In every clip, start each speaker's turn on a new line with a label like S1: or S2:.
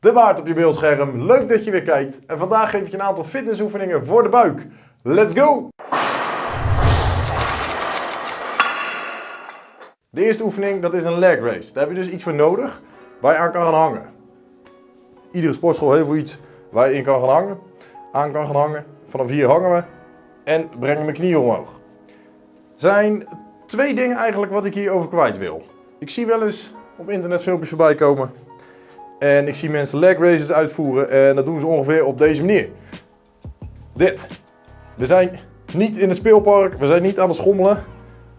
S1: De Waard op je beeldscherm, leuk dat je weer kijkt. En vandaag geef ik je een aantal fitnessoefeningen voor de buik. Let's go! De eerste oefening, dat is een leg raise. Daar heb je dus iets voor nodig waar je aan kan gaan hangen. Iedere sportschool heeft wel iets waar je in kan gaan hangen, aan kan gaan hangen. Vanaf hier hangen we en brengen mijn knieën omhoog. Zijn twee dingen eigenlijk wat ik hierover kwijt wil. Ik zie wel eens op internet filmpjes voorbij komen en ik zie mensen leg raises uitvoeren en dat doen ze ongeveer op deze manier. Dit. We zijn niet in het speelpark, we zijn niet aan het schommelen.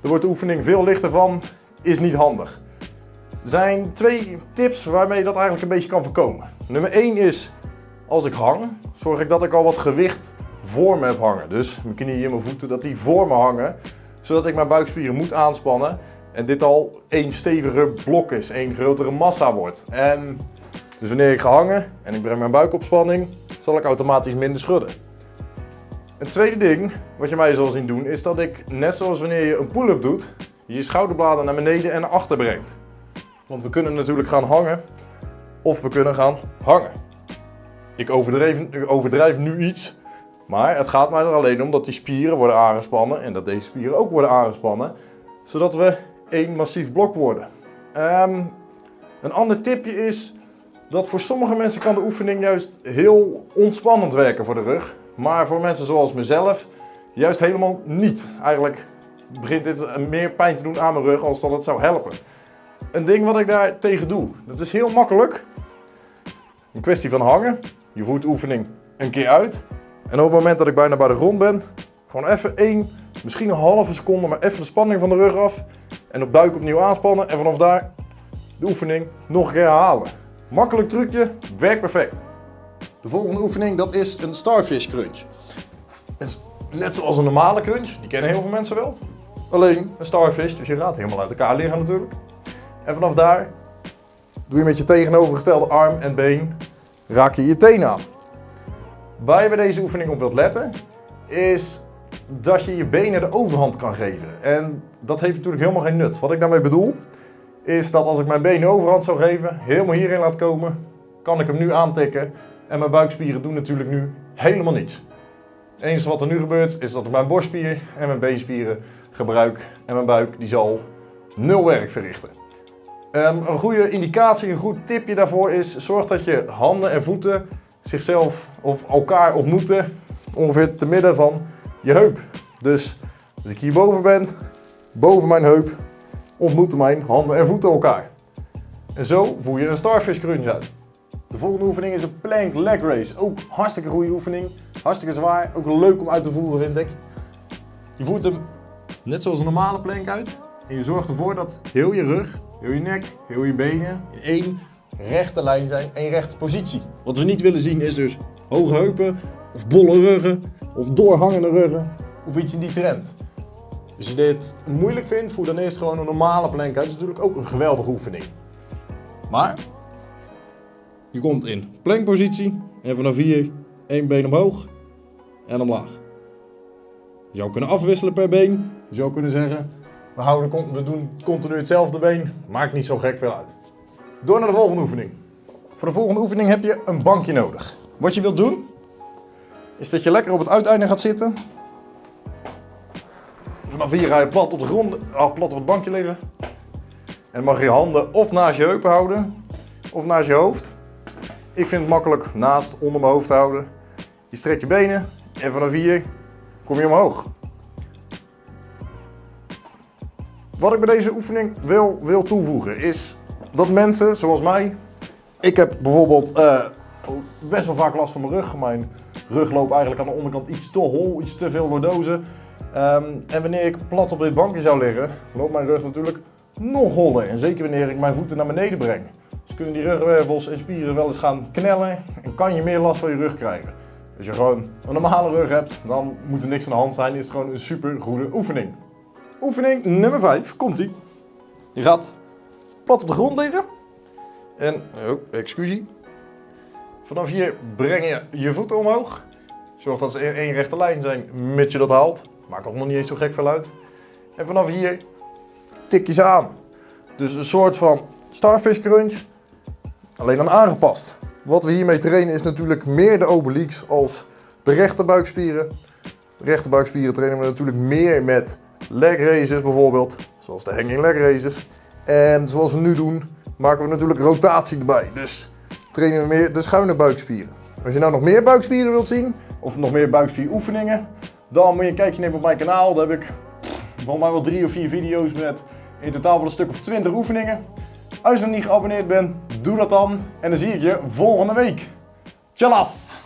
S1: Er wordt de oefening veel lichter van, is niet handig. Er zijn twee tips waarmee je dat eigenlijk een beetje kan voorkomen. Nummer 1 is, als ik hang, zorg ik dat ik al wat gewicht voor me heb hangen. Dus mijn knieën en mijn voeten, dat die voor me hangen. Zodat ik mijn buikspieren moet aanspannen. En dit al één steviger blok is, één grotere massa wordt. En dus wanneer ik ga hangen en ik breng mijn buik op spanning, zal ik automatisch minder schudden. Een tweede ding wat je mij zal zien doen is dat ik, net zoals wanneer je een pull-up doet, je schouderbladen naar beneden en naar achter brengt. Want we kunnen natuurlijk gaan hangen of we kunnen gaan hangen. Ik overdrijf, overdrijf nu iets, maar het gaat mij er alleen om dat die spieren worden aangespannen en dat deze spieren ook worden aangespannen, zodat we één massief blok worden. Um, een ander tipje is dat voor sommige mensen kan de oefening juist heel ontspannend werken voor de rug. Maar voor mensen zoals mezelf juist helemaal niet. Eigenlijk begint dit meer pijn te doen aan mijn rug als dat het zou helpen. Een ding wat ik daar tegen doe, dat is heel makkelijk. Een kwestie van hangen. Je voert de oefening een keer uit. En op het moment dat ik bijna bij de grond ben, gewoon even één, misschien een halve seconde, maar even de spanning van de rug af. En op buik opnieuw aanspannen en vanaf daar de oefening nog een keer herhalen. Makkelijk trucje, werkt perfect. De volgende oefening dat is een starfish crunch. is net zoals een normale crunch, die kennen heel veel mensen wel. Alleen een starfish, dus je gaat helemaal uit elkaar liggen natuurlijk. En vanaf daar doe je met je tegenovergestelde arm en been, raak je je teen aan. Waar je bij deze oefening op wilt letten, is dat je je benen de overhand kan geven. En dat heeft natuurlijk helemaal geen nut. Wat ik daarmee bedoel, is dat als ik mijn benen overhand zou geven, helemaal hierin laat komen, kan ik hem nu aantikken. En mijn buikspieren doen natuurlijk nu helemaal niets. Het enige wat er nu gebeurt, is dat ik mijn borstspier en mijn beenspieren gebruik. En mijn buik die zal nul werk verrichten. Um, een goede indicatie, een goed tipje daarvoor is, zorg dat je handen en voeten zichzelf of elkaar ontmoeten. Ongeveer te midden van je heup. Dus als ik hierboven ben, boven mijn heup, ontmoeten mijn handen en voeten elkaar. En zo voer je een starfish crunch uit. De volgende oefening is een plank leg raise. Ook hartstikke goede oefening. Hartstikke zwaar. Ook leuk om uit te voeren vind ik. Je voert hem net zoals een normale plank uit. En je zorgt ervoor dat heel je rug, heel je nek, heel je benen in één rechte lijn zijn. één rechte positie. Wat we niet willen zien is dus hoge heupen of bolle ruggen of doorhangende ruggen of iets in die trend. Als je dit moeilijk vindt, voer dan eerst gewoon een normale plank uit. Dat is natuurlijk ook een geweldige oefening. Maar je komt in plankpositie en vanaf hier één been omhoog en omlaag. Je zou kunnen afwisselen per been. Je zou kunnen zeggen, we, houden, we doen continu hetzelfde been. Maakt niet zo gek veel uit. Door naar de volgende oefening. Voor de volgende oefening heb je een bankje nodig. Wat je wilt doen, is dat je lekker op het uiteinde gaat zitten. Vanaf hier ga je plat op de grond, ah, plat op het bankje liggen. En mag je je handen of naast je heupen houden, of naast je hoofd. Ik vind het makkelijk naast, onder mijn hoofd houden. Je strekt je benen en vanaf hier kom je omhoog. Wat ik bij deze oefening wil, wil toevoegen is dat mensen zoals mij, ik heb bijvoorbeeld uh, best wel vaak last van mijn rug. Mijn rug loopt eigenlijk aan de onderkant iets te hol, iets te veel lordozen. Um, en wanneer ik plat op dit bankje zou liggen, loopt mijn rug natuurlijk nog holler. En zeker wanneer ik mijn voeten naar beneden breng. Dus kunnen die rugwervels en spieren wel eens gaan knellen en kan je meer last van je rug krijgen. Als je gewoon een normale rug hebt, dan moet er niks aan de hand zijn. Is gewoon een super goede oefening. Oefening nummer 5, komt ie. Je gaat plat op de grond liggen. En, oh, excusie. Vanaf hier breng je je voeten omhoog. Zorg dat ze in één rechte lijn zijn, mits je dat haalt. Maakt ook nog niet eens zo gek veel uit. En vanaf hier tik je ze aan. Dus een soort van starfish crunch, alleen dan aangepast. wat we hiermee trainen is natuurlijk meer de obliques als de rechterbuikspieren. De rechterbuikspieren trainen we natuurlijk meer met leg raises bijvoorbeeld, zoals de hanging leg raises. En zoals we nu doen, maken we natuurlijk rotatie erbij. Dus trainen we meer de schuine buikspieren. Als je nou nog meer buikspieren wilt zien, of nog meer buikspieroefeningen, dan moet je een kijkje nemen op mijn kanaal. Daar heb ik volgens mij wel drie of vier video's met in totaal wel een stuk of 20 oefeningen. Als je nog niet geabonneerd bent, doe dat dan. En dan zie ik je volgende week. Tjallas!